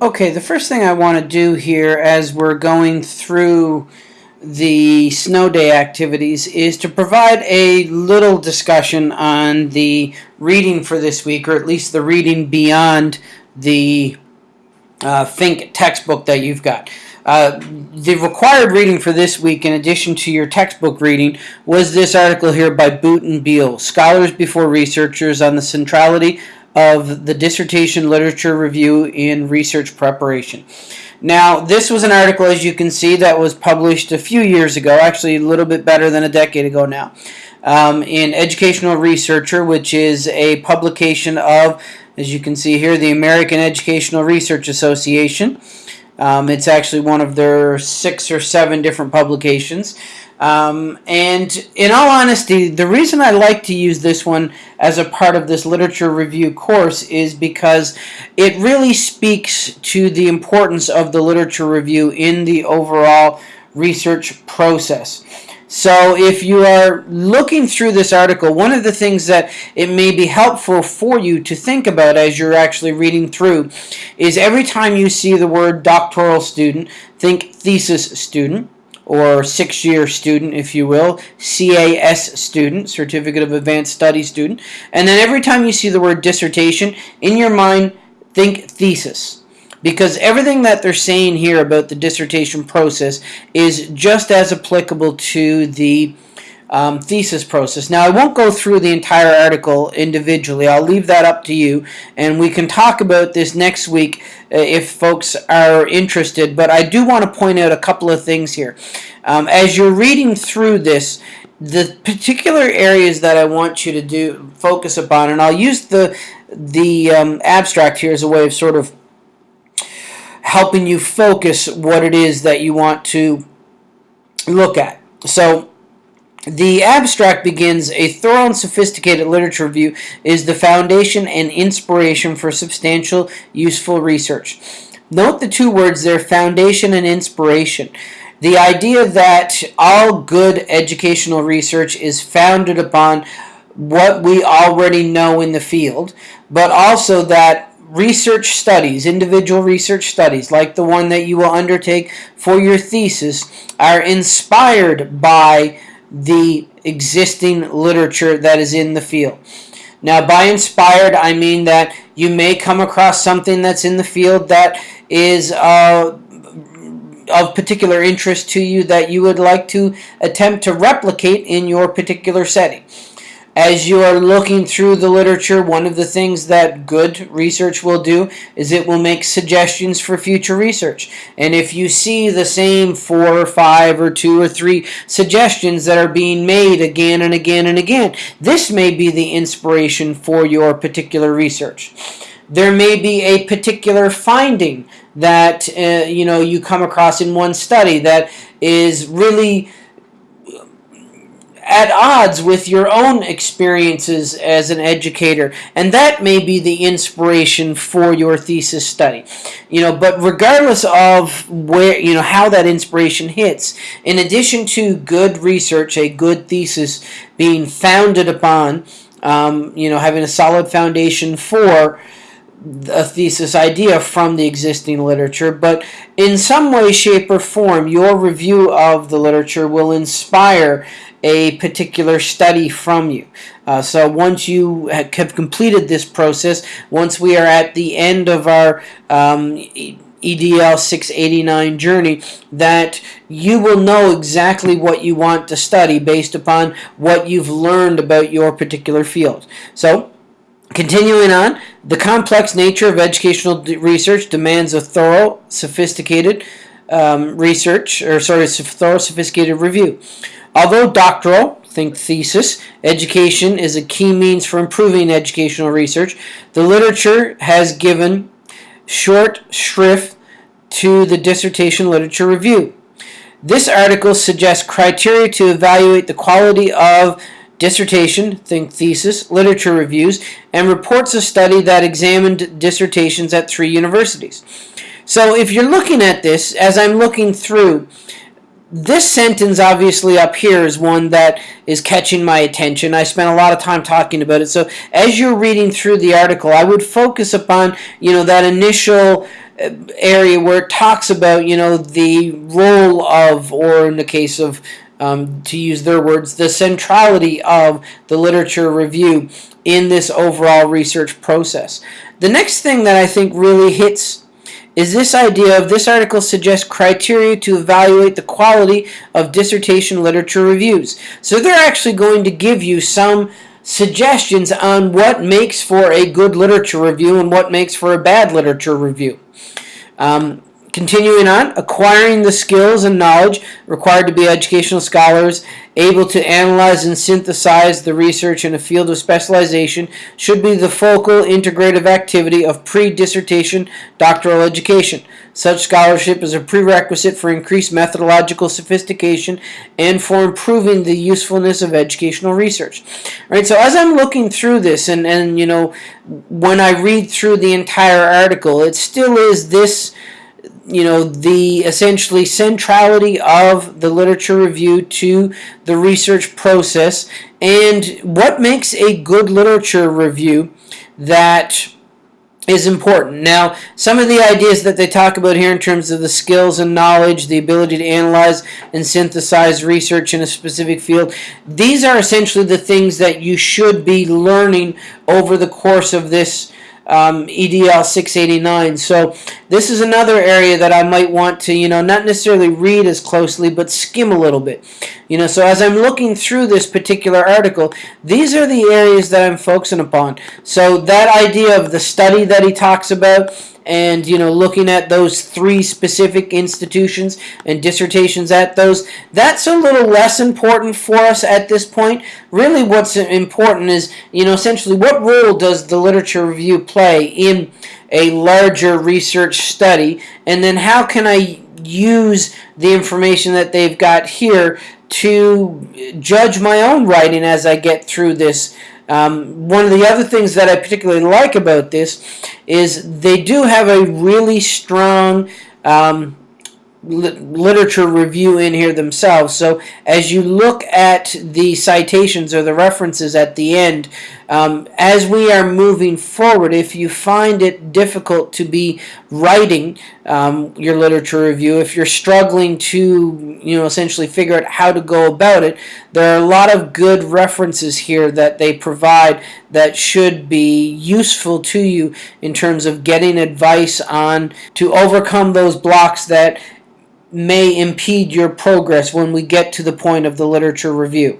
Okay, the first thing I want to do here as we're going through the snow day activities is to provide a little discussion on the reading for this week, or at least the reading beyond the uh, Think textbook that you've got. Uh, the required reading for this week, in addition to your textbook reading, was this article here by Boote and Beile, Scholars Before Researchers on the Centrality of the Dissertation Literature Review in Research Preparation. Now, this was an article, as you can see, that was published a few years ago, actually a little bit better than a decade ago now, um, in Educational Researcher, which is a publication of, as you can see here, the American Educational Research Association. Um, it's actually one of their six or seven different publications. Um, and in all honesty, the reason I like to use this one as a part of this literature review course is because it really speaks to the importance of the literature review in the overall research process. So if you are looking through this article, one of the things that it may be helpful for you to think about as you're actually reading through is every time you see the word doctoral student, think thesis student or six-year student, if you will, CAS student, Certificate of Advanced Study student. And then every time you see the word dissertation, in your mind, think thesis. Because everything that they're saying here about the dissertation process is just as applicable to the um, thesis process. Now, I won't go through the entire article individually. I'll leave that up to you, and we can talk about this next week uh, if folks are interested. But I do want to point out a couple of things here. Um, as you're reading through this, the particular areas that I want you to do focus upon, and I'll use the the um, abstract here as a way of sort of helping you focus what it is that you want to look at. So the abstract begins, a thorough and sophisticated literature review is the foundation and inspiration for substantial, useful research. Note the two words there, foundation and inspiration. The idea that all good educational research is founded upon what we already know in the field, but also that research studies, individual research studies, like the one that you will undertake for your thesis, are inspired by the existing literature that is in the field. Now, by inspired, I mean that you may come across something that's in the field that is uh, of particular interest to you that you would like to attempt to replicate in your particular setting as you are looking through the literature, one of the things that good research will do is it will make suggestions for future research. And if you see the same four or five or two or three suggestions that are being made again and again and again, this may be the inspiration for your particular research. There may be a particular finding that uh, you know you come across in one study that is really at odds with your own experiences as an educator. And that may be the inspiration for your thesis study. You know but regardless of where you know how that inspiration hits in addition to good research a good thesis being founded upon um, you know having a solid foundation for a thesis idea from the existing literature, but in some way, shape, or form, your review of the literature will inspire a particular study from you. Uh, so once you have completed this process, once we are at the end of our um, EDL 689 journey, that you will know exactly what you want to study based upon what you've learned about your particular field. So Continuing on, the complex nature of educational research demands a thorough, sophisticated um, research, or sorry, thorough, sophisticated review. Although doctoral, think thesis, education is a key means for improving educational research, the literature has given short shrift to the dissertation literature review. This article suggests criteria to evaluate the quality of dissertation, think thesis, literature reviews, and reports a study that examined dissertations at three universities. So if you're looking at this, as I'm looking through, this sentence obviously up here is one that is catching my attention. I spent a lot of time talking about it. So as you're reading through the article, I would focus upon, you know, that initial uh, area where it talks about, you know, the role of, or in the case of, um, to use their words, the centrality of the literature review in this overall research process. The next thing that I think really hits is this idea of this article suggests criteria to evaluate the quality of dissertation literature reviews. So they're actually going to give you some suggestions on what makes for a good literature review and what makes for a bad literature review. Um, Continuing on, acquiring the skills and knowledge required to be educational scholars, able to analyze and synthesize the research in a field of specialization, should be the focal integrative activity of pre-dissertation doctoral education. Such scholarship is a prerequisite for increased methodological sophistication and for improving the usefulness of educational research. All right, so as I'm looking through this, and, and you know, when I read through the entire article, it still is this you know the essentially centrality of the literature review to the research process and what makes a good literature review that is important. Now, some of the ideas that they talk about here in terms of the skills and knowledge, the ability to analyze and synthesize research in a specific field, these are essentially the things that you should be learning over the course of this um, EDL 689. So this is another area that I might want to, you know, not necessarily read as closely, but skim a little bit. You know, so as I'm looking through this particular article, these are the areas that I'm focusing upon. So that idea of the study that he talks about and you know looking at those three specific institutions and dissertations at those that's a little less important for us at this point. Really what's important is you know essentially what role does the literature review play in a larger research study? And then how can I use the information that they've got here to judge my own writing as I get through this um, one of the other things that I particularly like about this is they do have a really strong um, literature review in here themselves. So as you look at the citations or the references at the end, um, as we are moving forward, if you find it difficult to be writing um, your literature review, if you're struggling to, you know, essentially figure out how to go about it, there are a lot of good references here that they provide that should be useful to you in terms of getting advice on to overcome those blocks that may impede your progress when we get to the point of the literature review.